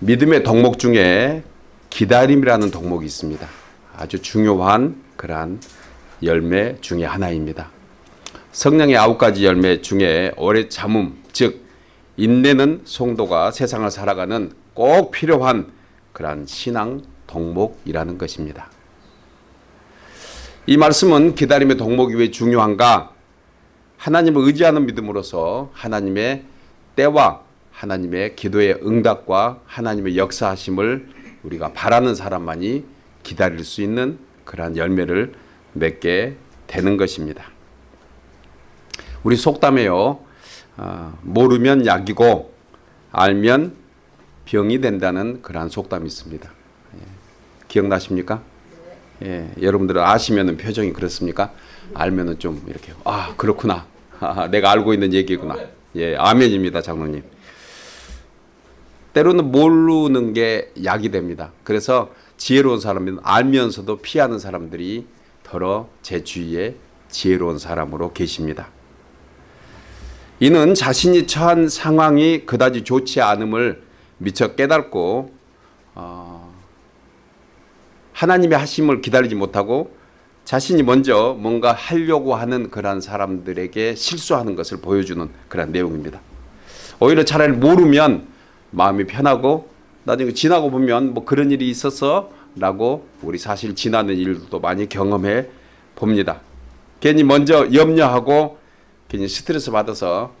믿음의 덕목 중에 기다림이라는 덕목이 있습니다. 아주 중요한 그러한 열매 중에 하나입니다. 성령의 아홉 가지 열매 중에 오래 참음, 즉 인내는 성도가 세상을 살아가는 꼭 필요한 그러한 신앙 덕목이라는 것입니다. 이 말씀은 기다림의 덕목이 왜 중요한가? 하나님을 의지하는 믿음으로서 하나님의 때와 하나님의 기도의 응답과 하나님의 역사하심을 우리가 바라는 사람만이 기다릴 수 있는 그러한 열매를 맺게 되는 것입니다. 우리 속담에요. 어, 모르면 약이고 알면 병이 된다는 그러한 속담이 있습니다. 예. 기억나십니까? 예, 여러분들은 아시면 표정이 그렇습니까? 알면은 좀 이렇게 아 그렇구나. 아, 내가 알고 있는 얘기구나. 예, 아멘입니다, 장로님. 때로는 모르는 게 약이 됩니다. 그래서 지혜로운 사람은 알면서도 피하는 사람들이 더러 제 주위에 지혜로운 사람으로 계십니다. 이는 자신이 처한 상황이 그다지 좋지 않음을 미처 깨닫고 어, 하나님의 하심을 기다리지 못하고 자신이 먼저 뭔가 하려고 하는 그런 사람들에게 실수하는 것을 보여주는 그런 내용입니다. 오히려 차라리 모르면 마음이 편하고 나중에 지나고 보면 뭐 그런 일이 있어서 라고 우리 사실 지나는 일도 많이 경험해 봅니다. 괜히 먼저 염려하고 괜히 스트레스 받아서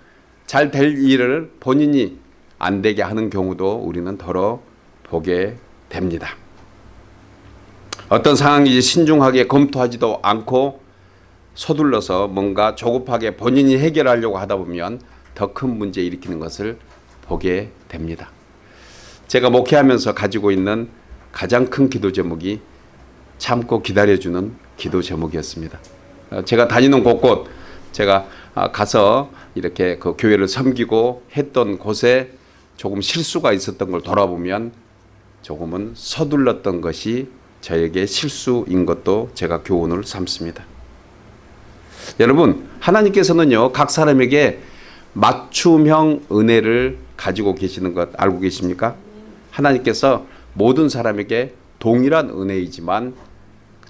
잘 될 일을 본인이 안 되게 하는 경우도 우리는 더러 보게 됩니다. 어떤 상황이 신중하게 검토하지도 않고 서둘러서 뭔가 조급하게 본인이 해결하려고 하다 보면 더 큰 문제 일으키는 것을 보게 됩니다. 제가 목회하면서 가지고 있는 가장 큰 기도 제목이 참고 기다려주는 기도 제목이었습니다. 어, 제가 다니는 곳곳 제가 아, 가서 이렇게 그 교회를 섬기고 했던 곳에 조금 실수가 있었던 걸 돌아보면 조금은 서둘렀던 것이 저에게 실수인 것도 제가 교훈을 삼습니다. 여러분 하나님께서는요 각 사람에게 맞춤형 은혜를 가지고 계시는 것 알고 계십니까? 하나님께서 모든 사람에게 동일한 은혜이지만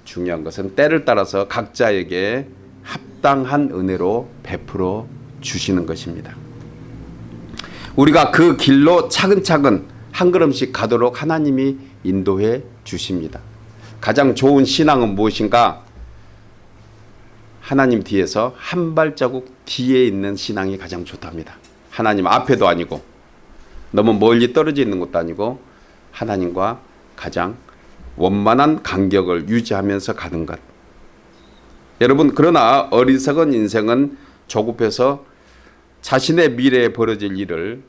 중요한 것은 때를 따라서 각자에게 합당한 은혜로 베풀어 주시는 것입니다. 우리가 그 길로 차근차근 한 걸음씩 가도록 하나님이 인도해 주십니다. 가장 좋은 신앙은 무엇인가? 하나님 뒤에서 한 발자국 뒤에 있는 신앙이 가장 좋답니다. 하나님 앞에도 아니고 너무 멀리 떨어져 있는 것도 아니고 하나님과 가장 원만한 간격을 유지하면서 가는 것. 여러분 그러나 어리석은 인생은 조급해서 자신의 미래에 벌어질 일을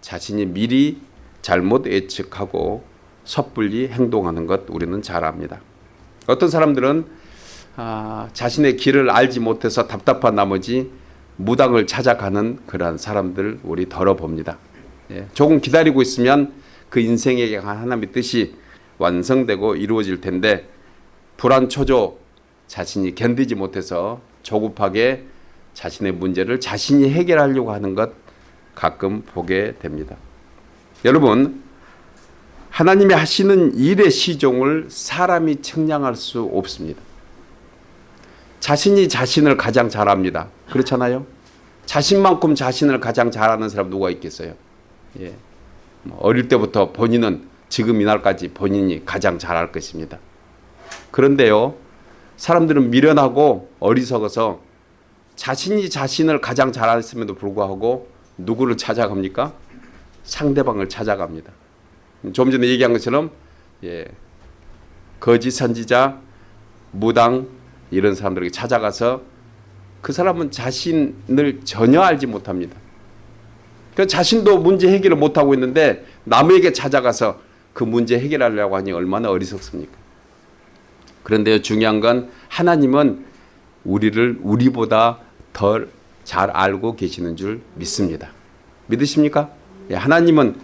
자신이 미리 잘못 예측하고 섣불리 행동하는 것 우리는 잘 압니다. 어떤 사람들은 아, 자신의 길을 알지 못해서 답답한 나머지 무당을 찾아가는 그러한 사람들 우리 덜어 봅니다. 예, 조금 기다리고 있으면 그 인생에게 하나님의 뜻이 완성되고 이루어질 텐데 불안 초조 자신이 견디지 못해서 조급하게 자신의 문제를 자신이 해결하려고 하는 것 가끔 보게 됩니다. 여러분 하나님이 하시는 일의 시종을 사람이 측량할 수 없습니다. 자신이 자신을 가장 잘합니다. 그렇잖아요. 자신만큼 자신을 가장 잘하는 사람 누가 있겠어요? 예. 뭐 어릴 때부터 본인은 지금 이날까지 본인이 가장 잘할 것입니다. 그런데요, 사람들은 미련하고 어리석어서 자신이 자신을 가장 잘했음에도 불구하고 누구를 찾아갑니까? 상대방을 찾아갑니다. 좀 전에 얘기한 것처럼 예, 거짓 선지자, 무당 이런 사람들에게 찾아가서 그 사람은 자신을 전혀 알지 못합니다. 그 자신도 문제 해결을 못하고 있는데 남에게 찾아가서 그 문제 해결하려고 하니 얼마나 어리석습니까? 그런데 중요한 건 하나님은 우리를 우리보다 덜 잘 알고 계시는 줄 믿습니다. 믿으십니까? 예, 하나님은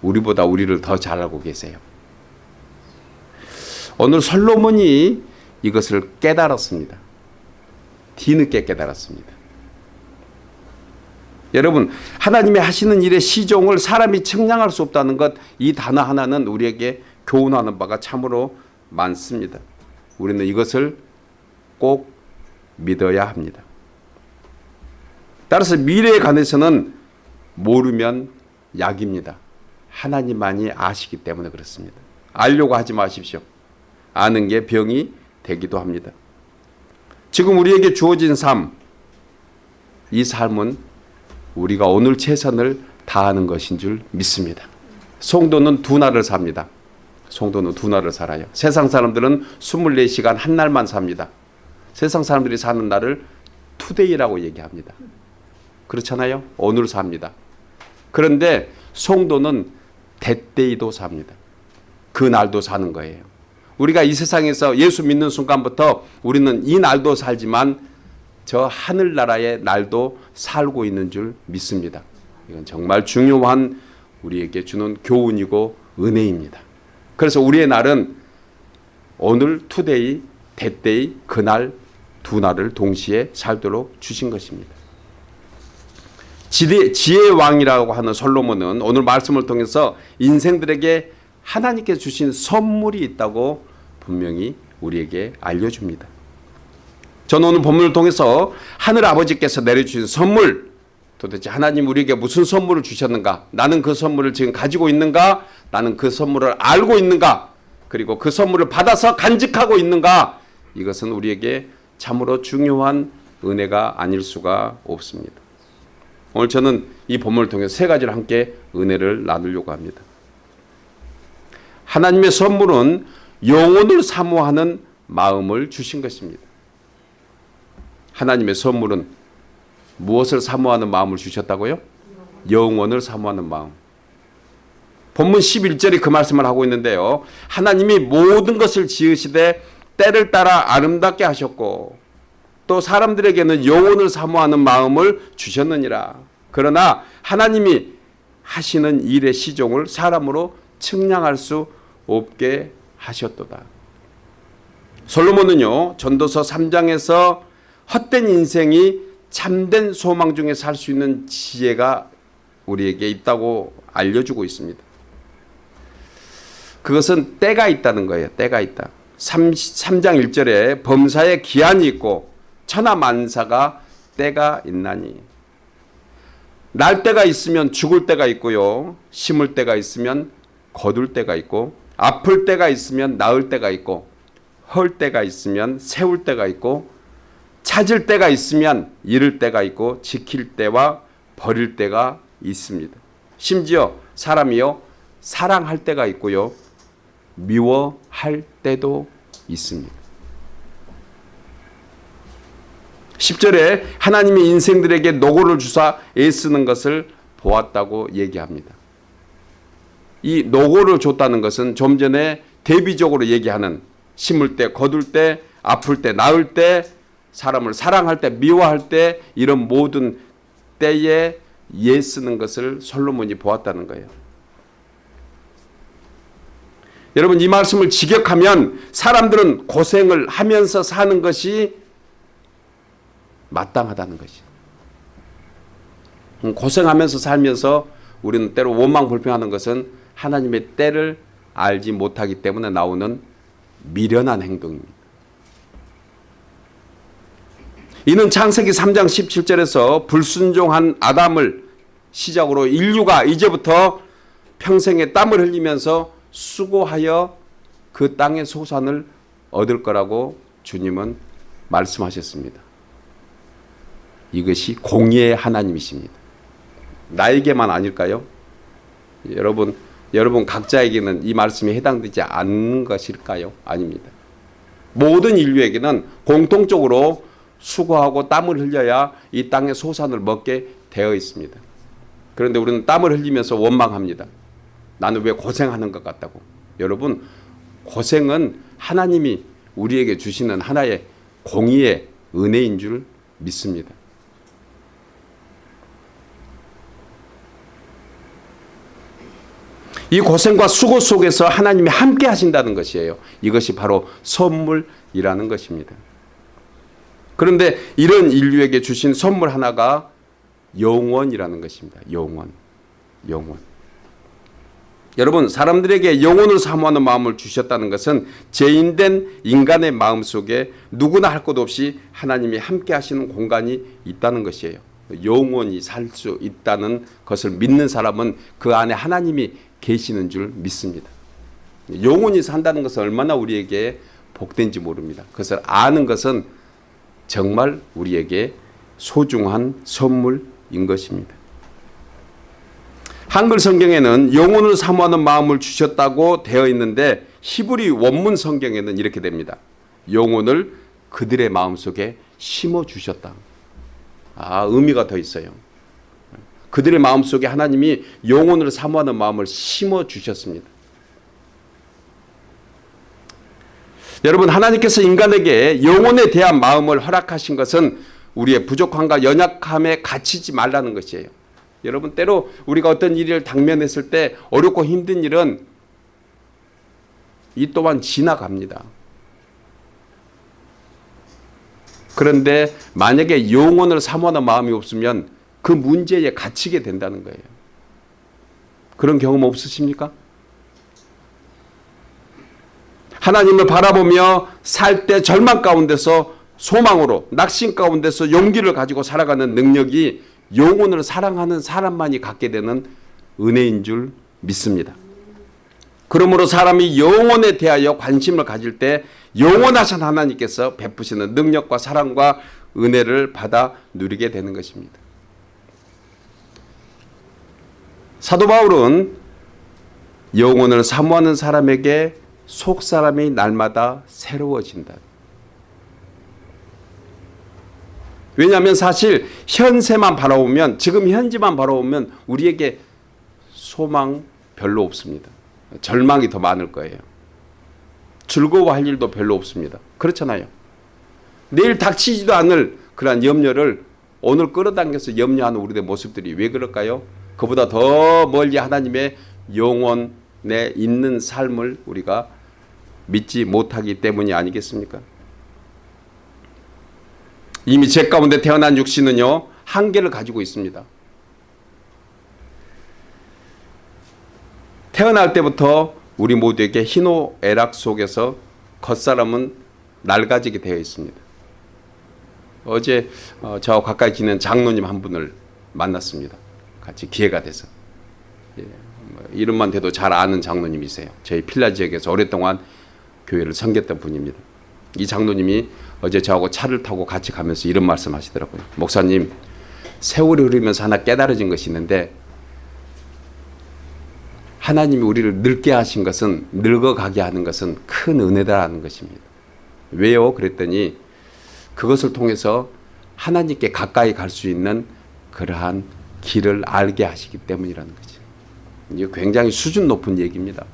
우리보다 우리를 더 잘 알고 계세요. 오늘 솔로몬이 이것을 깨달았습니다. 뒤늦게 깨달았습니다. 여러분 하나님이 하시는 일의 시종을 사람이 측량할 수 없다는 것 이 단어 하나는 우리에게 교훈하는 바가 참으로 많습니다. 우리는 이것을 꼭 믿어야 합니다. 따라서 미래에 관해서는 모르면 약입니다. 하나님만이 아시기 때문에 그렇습니다. 알려고 하지 마십시오. 아는 게 병이 되기도 합니다. 지금 우리에게 주어진 삶, 이 삶은 우리가 오늘 최선을 다하는 것인 줄 믿습니다. 송도는 두 날을 삽니다. 송도는 두 날을 살아요. 세상 사람들은 24시간 한 날만 삽니다. 세상 사람들이 사는 날을 투데이라고 얘기합니다. 그렇잖아요. 오늘 삽니다. 그런데 송도는 That day도 삽니다. 그 날도 사는 거예요. 우리가 이 세상에서 예수 믿는 순간부터 우리는 이 날도 살지만 저 하늘나라의 날도 살고 있는 줄 믿습니다. 이건 정말 중요한 우리에게 주는 교훈이고 은혜입니다. 그래서 우리의 날은 오늘 today, that day, 그날 두 날을 동시에 살도록 주신 것입니다. 지혜, 지혜의 왕이라고 하는 솔로몬은 오늘 말씀을 통해서 인생들에게 하나님께 주신 선물이 있다고 분명히 우리에게 알려줍니다. 저는 오늘 본문을 통해서 하늘 아버지께서 내려주신 선물 도대체 하나님 우리에게 무슨 선물을 주셨는가 나는 그 선물을 지금 가지고 있는가 나는 그 선물을 알고 있는가 그리고 그 선물을 받아서 간직하고 있는가 이것은 우리에게 참으로 중요한 은혜가 아닐 수가 없습니다. 오늘 저는 이 본문을 통해 세 가지를 함께 은혜를 나누려고 합니다. 하나님의 선물은 영혼을 사모하는 마음을 주신 것입니다. 하나님의 선물은 무엇을 사모하는 마음을 주셨다고요? 영혼을 사모하는 마음. 본문 11절이 그 말씀을 하고 있는데요. 하나님이 모든 것을 지으시되 때를 따라 아름답게 하셨고 또 사람들에게는 영혼을 사모하는 마음을 주셨느니라. 그러나 하나님이 하시는 일의 시종을 사람으로 측량할 수 없게 하셨도다. 솔로몬은요. 전도서 3장에서 헛된 인생이 참된 소망 중에 살 수 있는 지혜가 우리에게 있다고 알려주고 있습니다. 그것은 때가 있다는 거예요. 때가 있다. 3, 3장 1절에 범사에 기한이 있고 천하만사가 때가 있나니 날 때가 있으면 죽을 때가 있고요. 심을 때가 있으면 거둘 때가 있고 아플 때가 있으면 나을 때가 있고 헐 때가 있으면 세울 때가 있고 찾을 때가 있으면 잃을 때가 있고 지킬 때와 버릴 때가 있습니다. 심지어 사람이요 사랑할 때가 있고요 미워할 때도 있습니다. 10절에 하나님이 인생들에게 노고를 주사 애쓰는 것을 보았다고 얘기합니다. 이 노고를 줬다는 것은 좀 전에 대비적으로 얘기하는 심을 때, 거둘 때, 아플 때, 나을 때, 사람을 사랑할 때, 미워할 때 이런 모든 때에 예 쓰는 것을 솔로몬이 보았다는 거예요. 여러분 이 말씀을 직역하면 사람들은 고생을 하면서 사는 것이 마땅하다는 것이. 음, 고생하면서 살면서 우리는 때로 원망 불평하는 것은 하나님의 때를 알지 못하기 때문에 나오는 미련한 행동입니다. 이는 창세기 3장 17절에서 불순종한 아담을 시작으로 인류가 이제부터 평생에 땀을 흘리면서 수고하여 그 땅의 소산을 얻을 거라고 주님은 말씀하셨습니다. 이것이 공의의 하나님이십니다. 나에게만 아닐까요? 여러분, 여러분 각자에게는 이 말씀이 해당되지 않는 것일까요? 아닙니다. 모든 인류에게는 공통적으로 수고하고 땀을 흘려야 이 땅의 소산을 먹게 되어 있습니다. 그런데 우리는 땀을 흘리면서 원망합니다. 나는 왜 고생하는 것 같다고. 여러분, 고생은 하나님이 우리에게 주시는 하나의 공의의 은혜인 줄 믿습니다. 이 고생과 수고 속에서 하나님이 함께 하신다는 것이에요. 이것이 바로 선물이라는 것입니다. 그런데 이런 인류에게 주신 선물 하나가 영원이라는 것입니다. 영원. 영원. 여러분 사람들에게 영혼을 사모하는 마음을 주셨다는 것은 죄인된 인간의 마음 속에 누구나 할 것 없이 하나님이 함께 하시는 공간이 있다는 것이에요. 영원히 살 수 있다는 것을 믿는 사람은 그 안에 하나님이 계시는 줄 믿습니다. 영원히 산다는 것은 얼마나 우리에게 복된지 모릅니다. 그것을 아는 것은 정말 우리에게 소중한 선물인 것입니다. 한글 성경에는 영혼을 사모하는 마음을 주셨다고 되어 있는데 히브리 원문 성경에는 이렇게 됩니다. 영혼을 그들의 마음속에 심어 주셨다. 아, 의미가 더 있어요. 그들의 마음속에 하나님이 영혼을 사모하는 마음을 심어 주셨습니다. 여러분 하나님께서 인간에게 영혼에 대한 마음을 허락하신 것은 우리의 부족함과 연약함에 갇히지 말라는 것이에요. 여러분 때로 우리가 어떤 일을 당면했을 때 어렵고 힘든 일은 이 또한 지나갑니다. 그런데 만약에 영혼을 사모하는 마음이 없으면 그 문제에 갇히게 된다는 거예요. 그런 경험 없으십니까? 하나님을 바라보며 살 때 절망 가운데서 소망으로 낙심 가운데서 용기를 가지고 살아가는 능력이 영혼을 사랑하는 사람만이 갖게 되는 은혜인 줄 믿습니다. 그러므로 사람이 영혼에 대하여 관심을 가질 때 영원하신 하나님께서 베푸시는 능력과 사랑과 은혜를 받아 누리게 되는 것입니다. 사도 바울은 영혼을 사모하는 사람에게 속 사람이 날마다 새로워진다. 왜냐하면 사실 현세만 바라보면 지금 현지만 바라보면 우리에게 소망 별로 없습니다. 절망이 더 많을 거예요. 즐거워할 일도 별로 없습니다. 그렇잖아요. 내일 닥치지도 않을 그러한 염려를 오늘 끌어당겨서 염려하는 우리의 모습들이 왜 그럴까요? 그보다 더 멀리 하나님의 영혼에 있는 삶을 우리가 믿지 못하기 때문이 아니겠습니까? 이미 죄 가운데 태어난 육신은요 한계를 가지고 있습니다. 태어날 때부터 우리 모두에게 희노애락 속에서 겉사람은 낡아지게 되어 있습니다. 어제 어, 저와 가까이 지낸 장로님 한 분을 만났습니다. 같이 기회가 돼서 예, 뭐 이름만 대도 잘 아는 장로님이세요. 저희 필라 지역에서 오랫동안 교회를 섬겼던 분입니다. 이 장로님이 어제 저하고 차를 타고 같이 가면서 이런 말씀 하시더라고요. 목사님, 세월이 흐르면서 하나 깨달아진 것이 있는데 하나님이 우리를 늙게 하신 것은 늙어가게 하는 것은 큰 은혜다라는 것입니다. 왜요? 그랬더니 그것을 통해서 하나님께 가까이 갈 수 있는 그러한 길을 알게 하시기 때문이라는 거죠. 이게 굉장히 수준 높은 얘기입니다.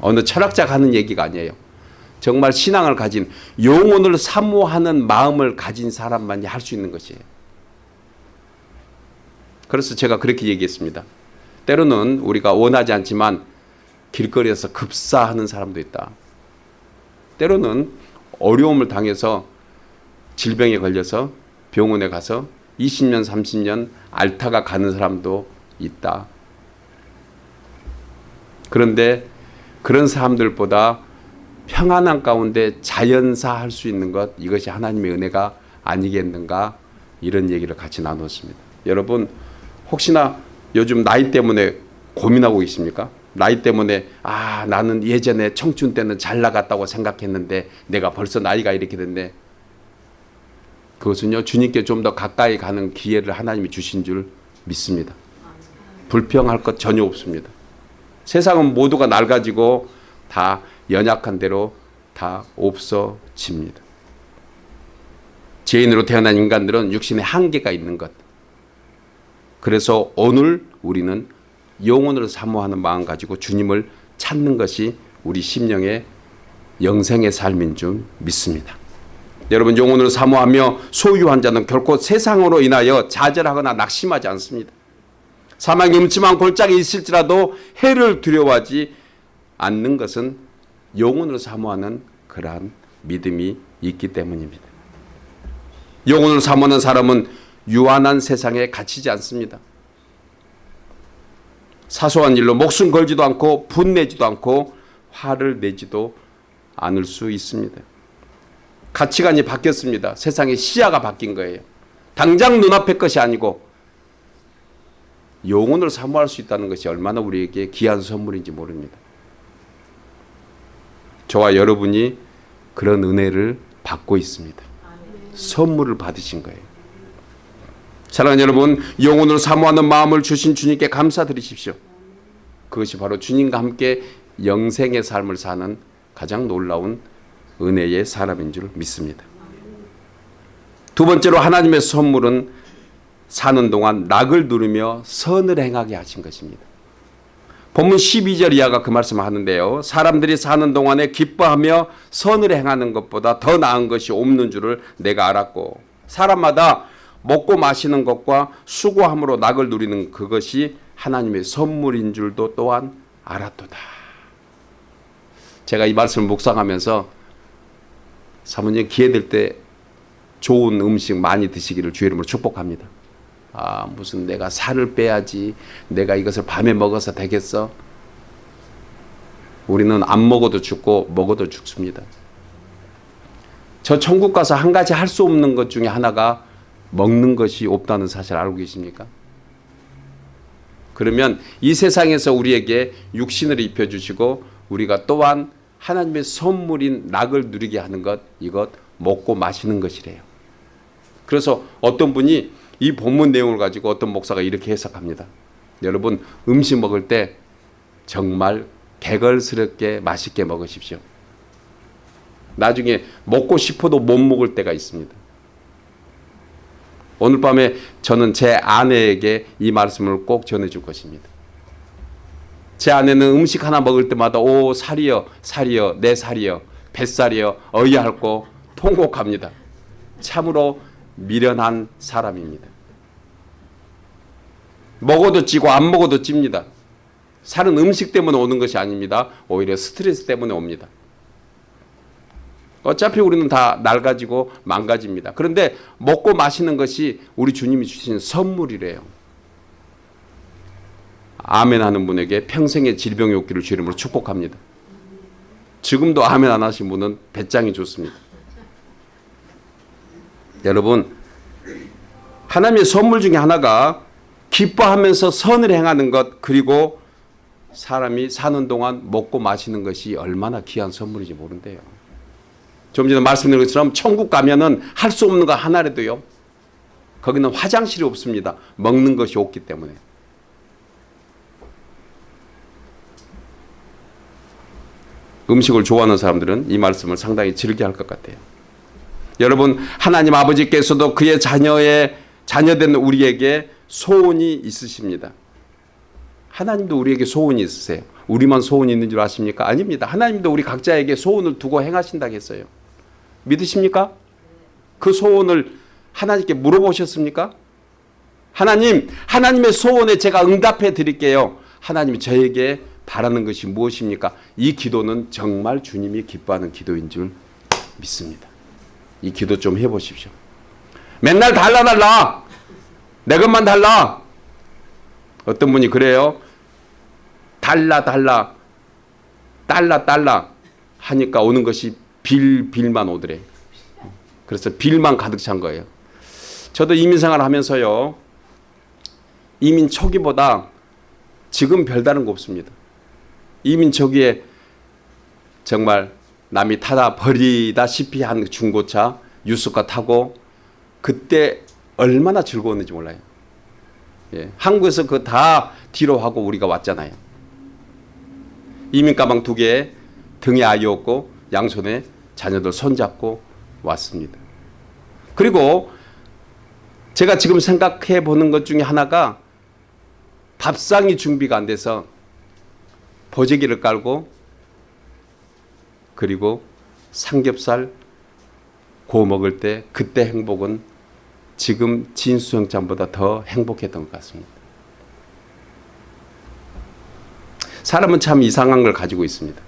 어느 철학자가 하는 얘기가 아니에요. 정말 신앙을 가진 영혼을 사모하는 마음을 가진 사람만이 할 수 있는 것이에요. 그래서 제가 그렇게 얘기했습니다. 때로는 우리가 원하지 않지만 길거리에서 급사하는 사람도 있다. 때로는 어려움을 당해서 질병에 걸려서 병원에 가서 20년, 30년 앓다가 가는 사람도 있다. 그런데 그런 사람들보다 평안한 가운데 자연사 할 수 있는 것 이것이 하나님의 은혜가 아니겠는가 이런 얘기를 같이 나눴습니다. 여러분 혹시나 요즘 나이 때문에 고민하고 계십니까? 나이 때문에 아 나는 예전에 청춘 때는 잘 나갔다고 생각했는데 내가 벌써 나이가 이렇게 됐네. 그것은요 주님께 좀 더 가까이 가는 기회를 하나님이 주신 줄 믿습니다. 불평할 것 전혀 없습니다. 세상은 모두가 낡아지고 다 연약한 대로 다 없어집니다. 죄인으로 태어난 인간들은 육신에 한계가 있는 것. 그래서 오늘 우리는 영혼을 사모하는 마음 가지고 주님을 찾는 것이 우리 심령의 영생의 삶인 줄 믿습니다. 여러분 영혼을 사모하며 소유한 자는 결코 세상으로 인하여 좌절하거나 낙심하지 않습니다. 사망의 음침한 골짜기 있을지라도 해를 두려워하지 않는 것은 영혼을 사모하는 그러한 믿음이 있기 때문입니다. 영혼을 사모하는 사람은 유한한 세상에 갇히지 않습니다. 사소한 일로 목숨 걸지도 않고 분내지도 않고 화를 내지도 않을 수 있습니다. 가치관이 바뀌었습니다. 세상의 시야가 바뀐 거예요. 당장 눈앞의 것이 아니고 영혼을 사모할 수 있다는 것이 얼마나 우리에게 귀한 선물인지 모릅니다. 저와 여러분이 그런 은혜를 받고 있습니다. 선물을 받으신 거예요. 사랑하는 여러분, 영혼을 사모하는 마음을 주신 주님께 감사드리십시오. 그것이 바로 주님과 함께 영생의 삶을 사는 가장 놀라운 은혜의 사람인 줄 믿습니다. 두 번째로 하나님의 선물은 사는 동안 낙을 누르며 선을 행하게 하신 것입니다. 본문 12절 이하가 그 말씀을 하는데요. 사람들이 사는 동안에 기뻐하며 선을 행하는 것보다 더 나은 것이 없는 줄을 내가 알았고 사람마다 먹고 마시는 것과 수고함으로 낙을 누리는 그것이 하나님의 선물인 줄도 또한 알았도다. 제가 이 말씀을 묵상하면서 사모님 기회 될 때 좋은 음식 많이 드시기를 주의 이름으로 축복합니다. 아 무슨 내가 살을 빼야지 내가 이것을 밤에 먹어서 되겠어? 우리는 안 먹어도 죽고 먹어도 죽습니다. 저 천국 가서 한 가지 할 수 없는 것 중에 하나가 먹는 것이 없다는 사실 알고 계십니까? 그러면 이 세상에서 우리에게 육신을 입혀주시고 우리가 또한 하나님의 선물인 낙을 누리게 하는 것 이것 먹고 마시는 것이래요. 그래서 어떤 분이 이 본문 내용을 가지고 어떤 목사가 이렇게 해석합니다. 여러분 음식 먹을 때 정말 개걸스럽게 맛있게 먹으십시오. 나중에 먹고 싶어도 못 먹을 때가 있습니다. 오늘 밤에 저는 제 아내에게 이 말씀을 꼭 전해줄 것입니다. 제 아내는 음식 하나 먹을 때마다 오 살이여 살이여 내 살이여 뱃살이여 어이할고 통곡합니다. 참으로 미련한 사람입니다. 먹어도 찌고 안 먹어도 찝니다. 살은 음식 때문에 오는 것이 아닙니다. 오히려 스트레스 때문에 옵니다. 어차피 우리는 다 낡아지고 망가집니다. 그런데 먹고 마시는 것이 우리 주님이 주신 선물이래요. 아멘 하는 분에게 평생의 질병이 없기를 주 이름으로 축복합니다. 지금도 아멘 안 하신 분은 배짱이 좋습니다. 여러분 하나님의 선물 중에 하나가 기뻐하면서 선을 행하는 것 그리고 사람이 사는 동안 먹고 마시는 것이 얼마나 귀한 선물인지 모른대요. 좀 전에 말씀드린 것처럼 천국 가면은 할 수 없는 거 하나라도요. 거기는 화장실이 없습니다. 먹는 것이 없기 때문에. 음식을 좋아하는 사람들은 이 말씀을 상당히 즐겨 할 것 같아요. 여러분 하나님 아버지께서도 그의 자녀의 자녀된 우리에게 소원이 있으십니다. 하나님도 우리에게 소원이 있으세요. 우리만 소원이 있는 줄 아십니까? 아닙니다. 하나님도 우리 각자에게 소원을 두고 행하신다고 했어요. 믿으십니까? 그 소원을 하나님께 물어보셨습니까? 하나님, 하나님의 소원에 제가 응답해 드릴게요. 하나님이 저에게 바라는 것이 무엇입니까? 이 기도는 정말 주님이 기뻐하는 기도인 줄 믿습니다. 이 기도 좀 해보십시오. 맨날 달라 달라. 내 것만 달라. 어떤 분이 그래요. 달라 달라 달라 달라 하니까 오는 것이 빌 빌만 오더래. 그래서 빌만 가득 찬 거예요. 저도 이민 생활 하면서요. 이민 초기보다 지금 별다른 거 없습니다. 이민 초기에 정말 남이 타다 버리다시피 한 중고차 유스카 타고 그때 얼마나 즐거웠는지 몰라요. 예, 한국에서 그 다 뒤로 하고 우리가 왔잖아요. 이민 가방 두개 등에 아이 없고 양손에 자녀들 손잡고 왔습니다. 그리고 제가 지금 생각해 보는 것 중에 하나가 밥상이 준비가 안 돼서 보재기를 깔고 그리고 삼겹살 구워 먹을 때 그때 행복은 지금 진수영장보다 더 행복했던 것 같습니다. 사람은 참 이상한 걸 가지고 있습니다.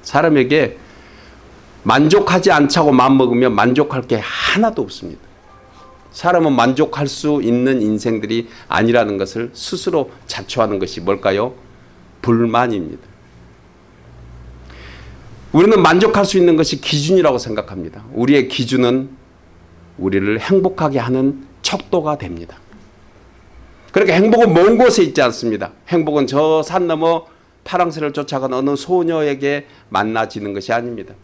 사람에게 만족하지 않자고 마음먹으면 만족할 게 하나도 없습니다. 사람은 만족할 수 있는 인생들이 아니라는 것을 스스로 자초하는 것이 뭘까요? 불만입니다. 우리는 만족할 수 있는 것이 기준이라고 생각합니다. 우리의 기준은 우리를 행복하게 하는 척도가 됩니다. 그렇게 행복은 먼 곳에 있지 않습니다. 행복은 저 산 너머 파랑새를 쫓아간 어느 소녀에게 만나지는 것이 아닙니다.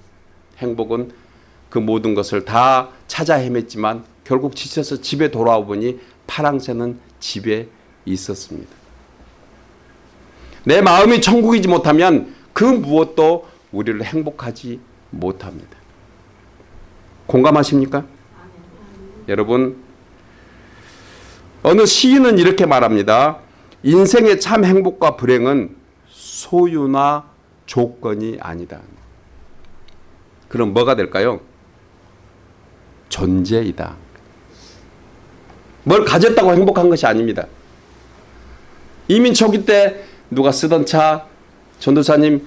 행복은 그 모든 것을 다 찾아 헤맸지만 결국 지쳐서 집에 돌아와 보니 파랑새는 집에 있었습니다. 내 마음이 천국이지 못하면 그 무엇도 우리를 행복하지 못합니다. 공감하십니까? 여러분 어느 시인은 이렇게 말합니다. 인생의 참 행복과 불행은 소유나 조건이 아니다. 그럼 뭐가 될까요? 존재이다. 뭘 가졌다고 행복한 것이 아닙니다. 이민 초기 때 누가 쓰던 차, 전도사님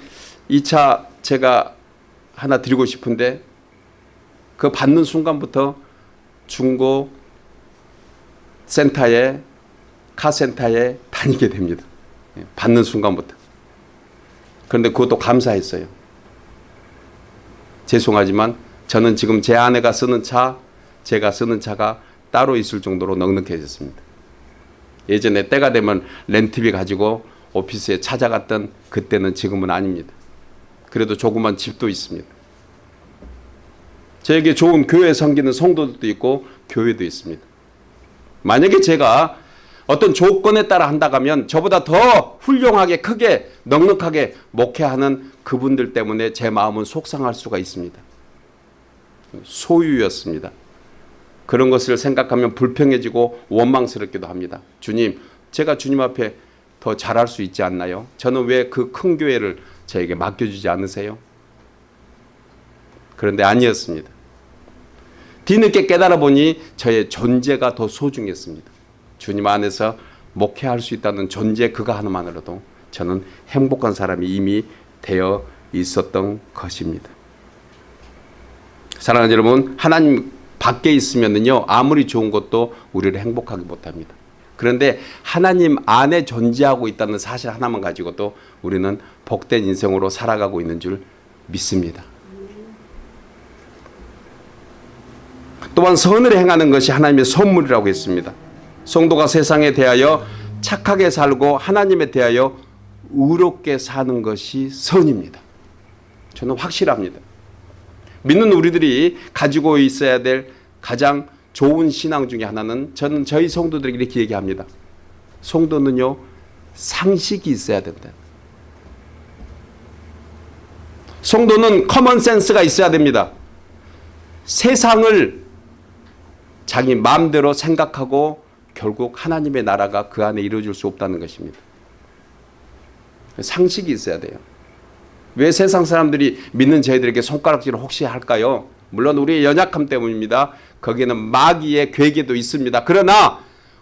이 차 제가 하나 드리고 싶은데 그 받는 순간부터 중고 센터에 카센터에 다니게 됩니다. 예, 받는 순간부터. 그런데 그것도 감사했어요. 죄송하지만 저는 지금 제 아내가 쓰는 차, 제가 쓰는 차가 따로 있을 정도로 넉넉해졌습니다. 예전에 때가 되면 렌트비 가지고 오피스에 찾아갔던 그때는 지금은 아닙니다. 그래도 조그만 집도 있습니다. 저에게 좋은 교회 섬기는 성도들도 있고 교회도 있습니다. 만약에 제가 어떤 조건에 따라 한다면 저보다 더 훌륭하게 크게 넉넉하게 목회하는 그분들 때문에 제 마음은 속상할 수가 있습니다. 소유였습니다. 그런 것을 생각하면 불평해지고 원망스럽기도 합니다. 주님, 제가 주님 앞에 더 잘할 수 있지 않나요? 저는 왜 그 큰 교회를 저에게 맡겨주지 않으세요? 그런데 아니었습니다. 뒤늦게 깨달아 보니 저의 존재가 더 소중했습니다. 주님 안에서 목회할 수 있다는 존재 그거 하나만으로도 저는 행복한 사람이 이미 되어 있었던 것입니다. 사랑하는 여러분, 하나님 밖에 있으면요 아무리 좋은 것도 우리를 행복하게 못합니다. 그런데 하나님 안에 존재하고 있다는 사실 하나만 가지고도 우리는 복된 인생으로 살아가고 있는 줄 믿습니다. 또한 선을 행하는 것이 하나님의 선물이라고 했습니다. 성도가 세상에 대하여 착하게 살고 하나님에 대하여 의롭게 사는 것이 선입니다. 저는 확실합니다. 믿는 우리들이 가지고 있어야 될 가장 좋은 신앙 중에 하나는 저는 저희 성도들에게 이렇게 얘기합니다. 성도는요 상식이 있어야 된다. 성도는 common sense가 있어야 됩니다. 세상을 자기 마음대로 생각하고 결국 하나님의 나라가 그 안에 이루어질 수 없다는 것입니다. 상식이 있어야 돼요. 왜 세상 사람들이 믿는 저희들에게 손가락질을 혹시 할까요? 물론 우리의 연약함 때문입니다. 거기에는 마귀의 괴계도 있습니다. 그러나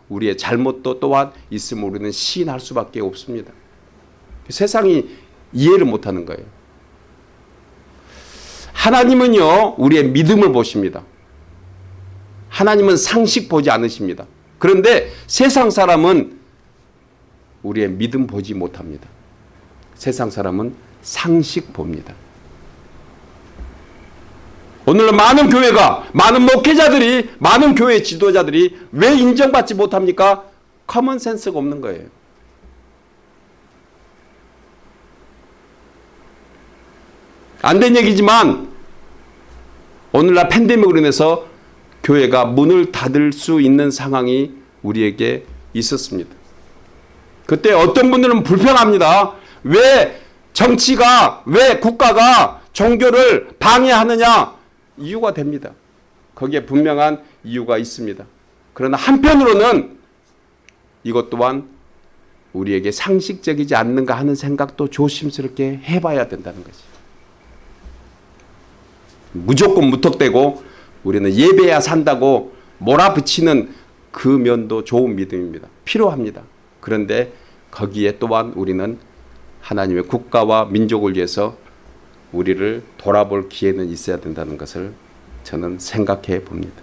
우리의 잘못도 또한 있으면 우리는 시인할 수밖에 없습니다. 세상이 이해를 못하는 거예요. 하나님은요 우리의 믿음을 보십니다. 하나님은 상식 보지 않으십니다. 그런데 세상 사람은 우리의 믿음 보지 못합니다. 세상 사람은 상식 봅니다. 오늘 많은 교회가 많은 목회자들이 많은 교회 지도자들이 왜 인정받지 못합니까? common sense가 없는 거예요. 안 된 얘기지만 오늘날 팬데믹으로 인해서 교회가 문을 닫을 수 있는 상황이 우리에게 있었습니다. 그때 어떤 분들은 불평합니다. 왜 정치가, 왜 국가가 종교를 방해하느냐? 이유가 됩니다. 거기에 분명한 이유가 있습니다. 그러나 한편으로는 이것 또한 우리에게 상식적이지 않는가 하는 생각도 조심스럽게 해봐야 된다는 거지. 무조건 무턱대고 우리는 예배야 산다고 몰아붙이는 그 면도 좋은 믿음입니다. 필요합니다. 그런데 거기에 또한 우리는 하나님의 국가와 민족을 위해서 우리를 돌아볼 기회는 있어야 된다는 것을 저는 생각해 봅니다.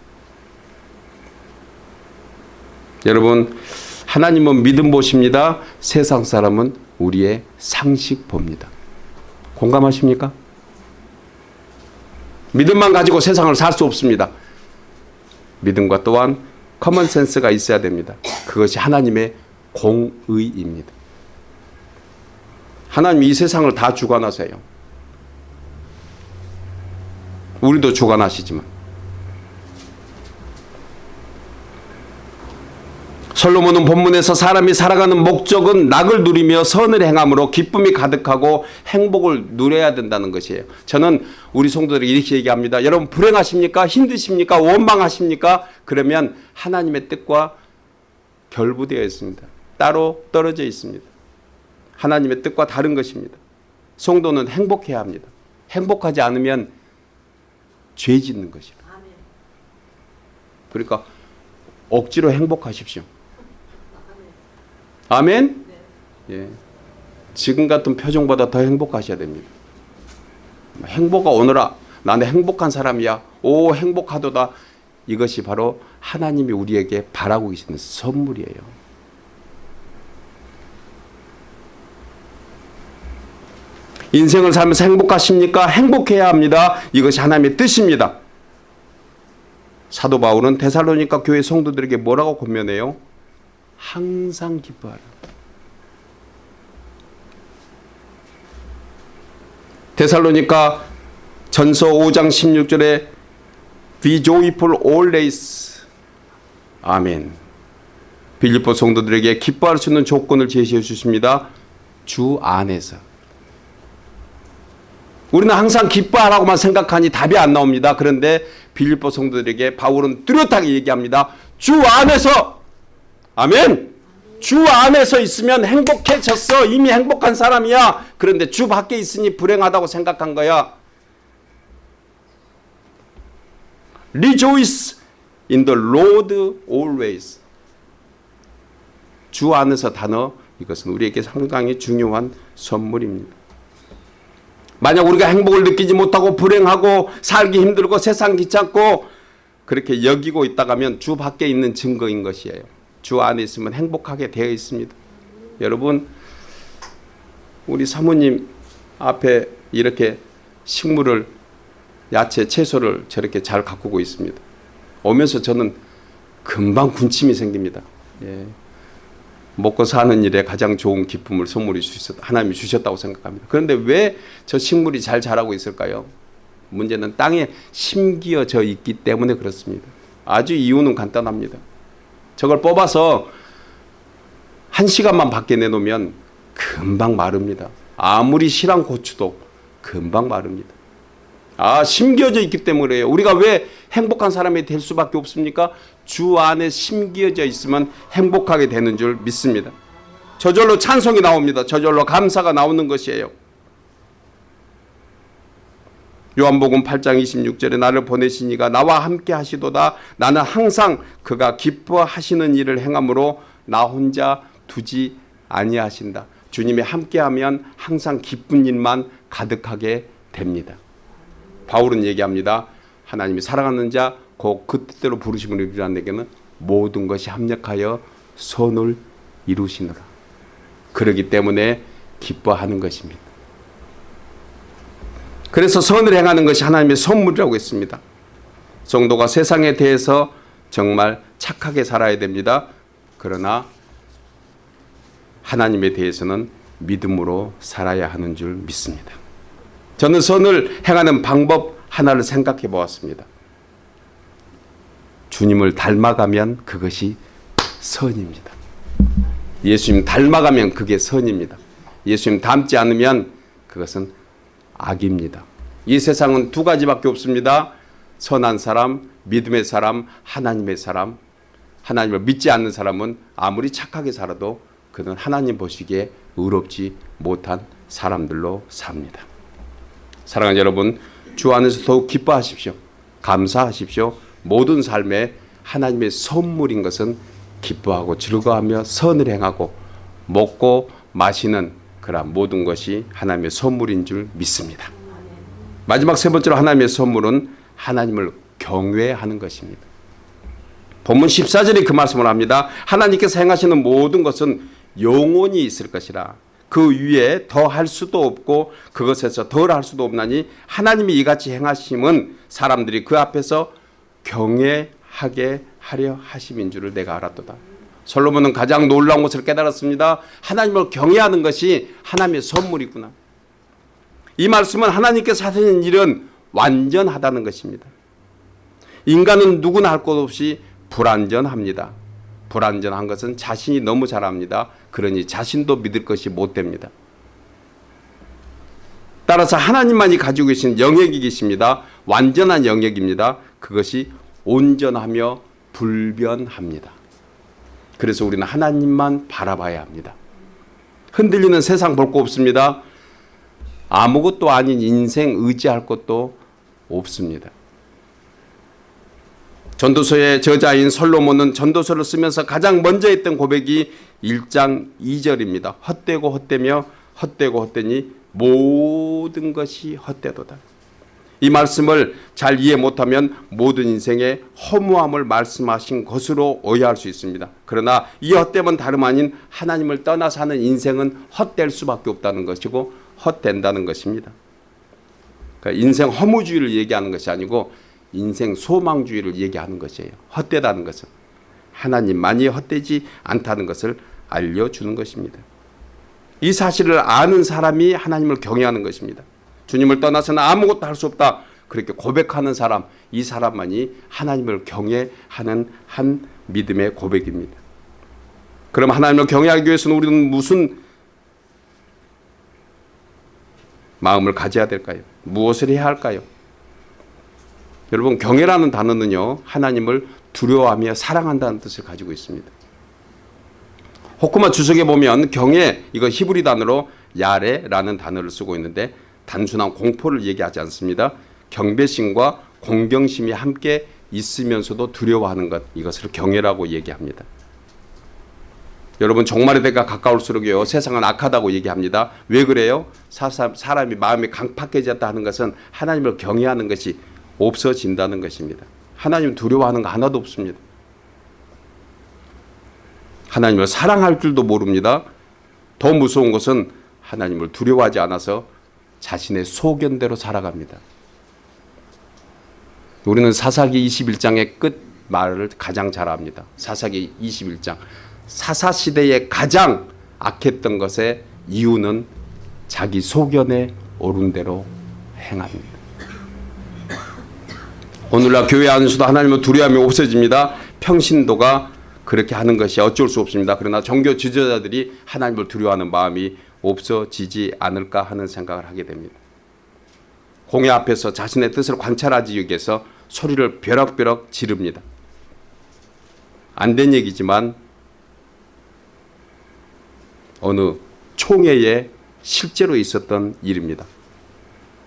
여러분 하나님은 믿음 보십니다. 세상 사람은 우리의 상식 봅니다. 공감하십니까? 믿음만 가지고 세상을 살 수 없습니다. 믿음과 또한 common sense가 있어야 됩니다. 그것이 하나님의 공의입니다. 하나님이 이 세상을 다 주관하세요. 우리도 주관하시지만 솔로몬은 본문에서 사람이 살아가는 목적은 낙을 누리며 선을 행함으로 기쁨이 가득하고 행복을 누려야 된다는 것이에요. 저는 우리 성도들에게 이렇게 얘기합니다. 여러분 불행하십니까? 힘드십니까? 원망하십니까? 그러면 하나님의 뜻과 결부되어 있습니다. 따로 떨어져 있습니다. 하나님의 뜻과 다른 것입니다. 성도는 행복해야 합니다. 행복하지 않으면 죄 짓는 것이라. 그러니까 억지로 행복하십시오. 아멘? 예. 지금 같은 표정보다 더 행복하셔야 됩니다. 행복아 오너라. 나는 행복한 사람이야. 오 행복하도다. 이것이 바로 하나님이 우리에게 바라고 계시는 선물이에요. 인생을 살면서 행복하십니까? 행복해야 합니다. 이것이 하나님의 뜻입니다. 사도 바울은 데살로니가 교회 성도들에게 뭐라고 권면해요? 항상 기뻐하라. 데살로니가 전서 5장 16절에 Be joyful always. 아멘. 빌립보 성도들에게 기뻐할 수 있는 조건을 제시해 주십니다. 주 안에서. 우리는 항상 기뻐하라고만 생각하니 답이 안 나옵니다. 그런데 빌립보 성도들에게 바울은 뚜렷하게 얘기합니다. 주 안에서 아멘. 주 안에서 있으면 행복해졌어. 이미 행복한 사람이야. 그런데 주 밖에 있으니 불행하다고 생각한 거야. Rejoice in the Lord always. 주 안에서 단어 이것은 우리에게 상당히 중요한 선물입니다. 만약 우리가 행복을 느끼지 못하고 불행하고 살기 힘들고 세상 귀찮고 그렇게 여기고 있다가면 주 밖에 있는 증거인 것이에요. 주 안에 있으면 행복하게 되어 있습니다. 여러분 우리 사모님 앞에 이렇게 식물을 야채, 채소를 저렇게 잘 가꾸고 있습니다. 오면서 저는 금방 군침이 생깁니다. 예. 먹고 사는 일에 가장 좋은 기쁨을 선물이 주셨, 하나님이 주셨다고 생각합니다. 그런데 왜 저 식물이 잘 자라고 있을까요? 문제는 땅에 심기어져 있기 때문에 그렇습니다. 아주 이유는 간단합니다. 저걸 뽑아서 한 시간만 밖에 내놓으면 금방 마릅니다. 아무리 실한 고추도 금방 마릅니다. 아, 심겨져 있기 때문에 요. 우리가 왜 행복한 사람이 될 수밖에 없습니까? 주 안에 심겨져 있으면 행복하게 되는 줄 믿습니다. 저절로 찬송이 나옵니다. 저절로 감사가 나오는 것이에요. 요한복음 8장 26절에 나를 보내시니가 나와 함께 하시도다. 나는 항상 그가 기뻐하시는 일을 행함으로 나 혼자 두지 아니하신다. 주님이 함께하면 항상 기쁜 일만 가득하게 됩니다. 바울은 얘기합니다. 하나님이 사랑하는 자, 곧그 뜻대로 부르심을 이루는 내게는 모든 것이 합력하여 선을 이루시느라. 그러기 때문에 기뻐하는 것입니다. 그래서 선을 행하는 것이 하나님의 선물이라고 했습니다. 성도가 세상에 대해서 정말 착하게 살아야 됩니다. 그러나 하나님에 대해서는 믿음으로 살아야 하는 줄 믿습니다. 저는 선을 행하는 방법 하나를 생각해 보았습니다. 주님을 닮아가면 그것이 선입니다. 예수님 닮아가면 그게 선입니다. 예수님 닮지 않으면 그것은 악입니다. 이 세상은 두 가지밖에 없습니다. 선한 사람, 믿음의 사람, 하나님의 사람. 하나님을 믿지 않는 사람은 아무리 착하게 살아도 그는 하나님 보시기에 의롭지 못한 사람들로 삽니다. 사랑하는 여러분, 주 안에서 더욱 기뻐하십시오. 감사하십시오. 모든 삶에 하나님의 선물인 것은 기뻐하고 즐거워하며 선을 행하고 먹고 마시는 그러한 모든 것이 하나님의 선물인 줄 믿습니다. 마지막 세 번째로 하나님의 선물은 하나님을 경외하는 것입니다. 본문 14절에 그 말씀을 합니다. 하나님께서 행하시는 모든 것은 영원히 있을 것이라. 그 위에 더 할 수도 없고 그것에서 덜 할 수도 없나니 하나님이 이같이 행하심은 사람들이 그 앞에서 경외하게 하려 하심인 줄을 내가 알았도다. 솔로몬은 가장 놀라운 것을 깨달았습니다. 하나님을 경외하는 것이 하나님의 선물이구나. 이 말씀은 하나님께서 하시는 일은 완전하다는 것입니다. 인간은 누구나 할 것 없이 불완전합니다. 불완전한 것은 자신이 너무 잘합니다. 그러니 자신도 믿을 것이 못 됩니다. 따라서 하나님만이 가지고 계신 영역이 계십니다. 완전한 영역입니다. 그것이 온전하며 불변합니다. 그래서 우리는 하나님만 바라봐야 합니다. 흔들리는 세상 볼 거 없습니다. 아무것도 아닌 인생 의지할 것도 없습니다. 전도서의 저자인 솔로몬은 전도서를 쓰면서 가장 먼저 했던 고백이 1장 2절입니다. 헛되고 헛되며 헛되고 헛되니 모든 것이 헛되도다. 이 말씀을 잘 이해 못하면 모든 인생의 허무함을 말씀하신 것으로 오해할 수 있습니다. 그러나 이 헛됨은 다름 아닌 하나님을 떠나 사는 인생은 헛될 수밖에 없다는 것이고 헛된다는 것입니다. 그러니까 인생 허무주의를 얘기하는 것이 아니고 인생 소망주의를 얘기하는 것이에요. 헛되다는 것은 하나님만이 헛되지 않다는 것을 알려주는 것입니다. 이 사실을 아는 사람이 하나님을 경외하는 것입니다. 주님을 떠나서는 아무것도 할 수 없다. 그렇게 고백하는 사람, 이 사람만이 하나님을 경외하는 한 믿음의 고백입니다. 그럼 하나님을 경외하기 위해서는 우리는 무슨 마음을 가져야 될까요? 무엇을 해야 할까요? 여러분 경외라는 단어는요 하나님을 두려워하며 사랑한다는 뜻을 가지고 있습니다. 호쿠마 주석에 보면 경외 이거 히브리 단어로 야레라는 단어를 쓰고 있는데 단순한 공포를 얘기하지 않습니다. 경배심과 공경심이 함께 있으면서도 두려워하는 것 이것을 경외라고 얘기합니다. 여러분 종말의 때가 가까울수록요 세상은 악하다고 얘기합니다. 왜 그래요? 사람이 마음이 강팍해졌다 하는 것은 하나님을 경외하는 것이 없어진다는 것입니다. 하나님 두려워하는 거 하나도 없습니다. 하나님을 사랑할 줄도 모릅니다. 더 무서운 것은 하나님을 두려워하지 않아서 자신의 소견대로 살아갑니다. 우리는 사사기 21장의 끝 말을 가장 잘 압니다. 사사기 21장. 사사시대에 가장 악했던 것의 이유는 자기 소견에 옳은 대로 행합니다. 오늘날 교회 안에서도 하나님을 두려움이 없어집니다. 평신도가 그렇게 하는 것이 어쩔 수 없습니다. 그러나 종교 지도자들이 하나님을 두려워하는 마음이 없어지지 않을까 하는 생각을 하게 됩니다. 공회 앞에서 자신의 뜻을 관찰하지 위해서 소리를 벼락벼락 지릅니다. 안 된 얘기지만 어느 총회에 실제로 있었던 일입니다.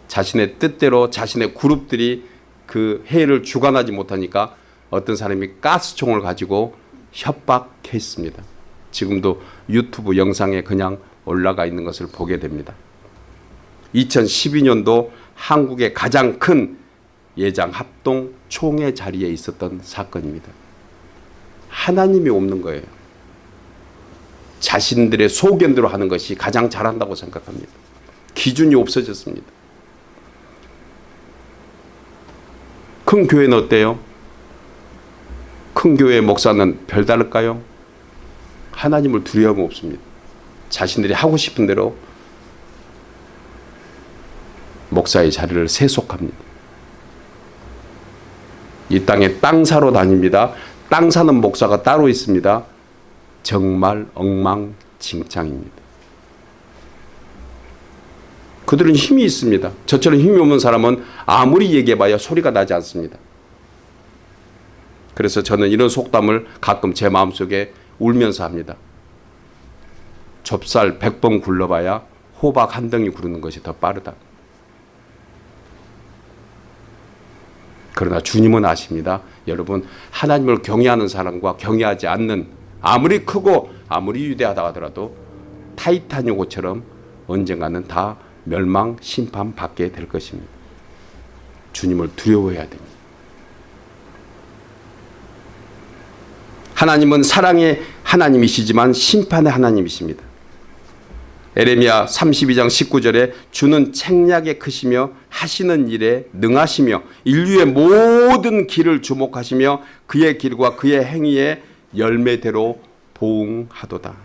자신의 뜻대로 자신의 그룹들이 그 회의를 주관하지 못하니까 어떤 사람이 가스총을 가지고 협박했습니다. 지금도 유튜브 영상에 그냥 올라가 있는 것을 보게 됩니다. 2012년도 한국의 가장 큰 예장 합동 총회 자리에 있었던 사건입니다. 하나님이 없는 거예요. 자신들의 소견대로 하는 것이 가장 잘한다고 생각합니다. 기준이 없어졌습니다. 큰 교회는 어때요? 큰 교회 목사는 별다를까요? 하나님을 두려움 없습니다. 자신들이 하고 싶은 대로 목사의 자리를 세속합니다. 이 땅에 땅 사러 다닙니다. 땅 사는 목사가 따로 있습니다. 정말 엉망진창입니다. 그들은 힘이 있습니다. 저처럼 힘이 없는 사람은 아무리 얘기해봐야 소리가 나지 않습니다. 그래서 저는 이런 속담을 가끔 제 마음속에 울면서 합니다. 좁쌀 100번 굴러봐야 호박 한 덩이 구르는 것이 더 빠르다. 그러나 주님은 아십니다. 여러분 하나님을 경외하는 사람과 경외하지 않는 아무리 크고 아무리 위대하다 하더라도 타이타닉호처럼 언젠가는 다 멸망 심판 받게 될 것입니다. 주님을 두려워해야 됩니다. 하나님은 사랑의 하나님이시지만 심판의 하나님이십니다. 에레미야 32장 19절에 주는 책략에 크시며 하시는 일에 능하시며 인류의 모든 길을 주목하시며 그의 길과 그의 행위에 열매대로 보응하도다.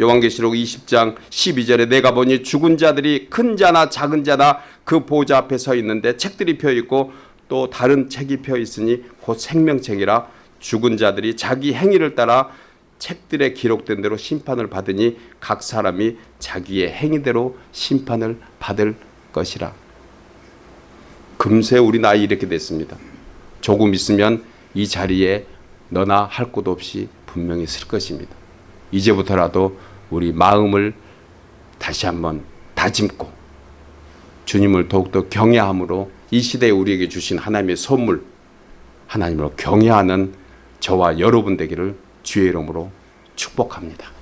요한계시록 20장 12절에 내가 보니 죽은 자들이 큰 자나 작은 자나 그 보좌 앞에 서 있는데 책들이 펴 있고 또 다른 책이 펴 있으니 곧 생명책이라 죽은 자들이 자기 행위를 따라 책들에 기록된 대로 심판을 받으니 각 사람이 자기의 행위대로 심판을 받을 것이라. 금세 우리 나이 이렇게 됐습니다. 조금 있으면 이 자리에 너나 할 곳 없이 분명히 쓸 것입니다. 이제부터라도 우리 마음을 다시 한번 다짐고 주님을 더욱더 경외함으로 이 시대에 우리에게 주신 하나님의 선물 하나님으로 경외하는 저와 여러분 되기를 주의 이름으로 축복합니다.